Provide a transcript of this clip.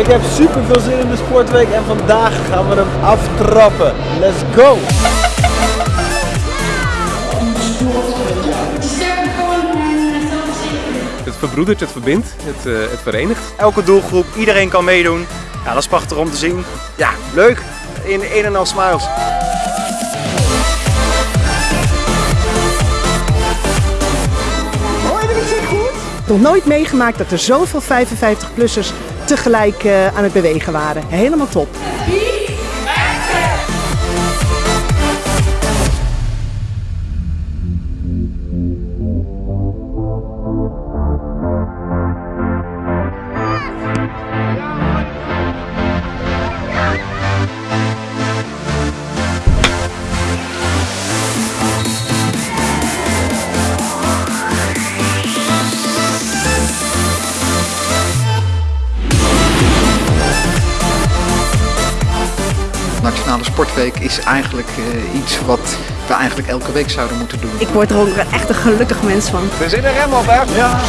Ik heb super veel zin in de sportweek en vandaag gaan we hem aftrappen. Let's go! Het verbroedert, het verbindt, het, uh, het verenigt. Elke doelgroep, iedereen kan meedoen. Ja, dat is prachtig om te zien. Ja, leuk. In een en al smiles. nog nooit meegemaakt dat er zoveel 55-plussers tegelijk uh, aan het bewegen waren. Helemaal top. Nationale Sportweek is eigenlijk uh, iets wat we eigenlijk elke week zouden moeten doen. Ik word er ook echt een gelukkig mens van. We zitten er helemaal op, hè? Ja.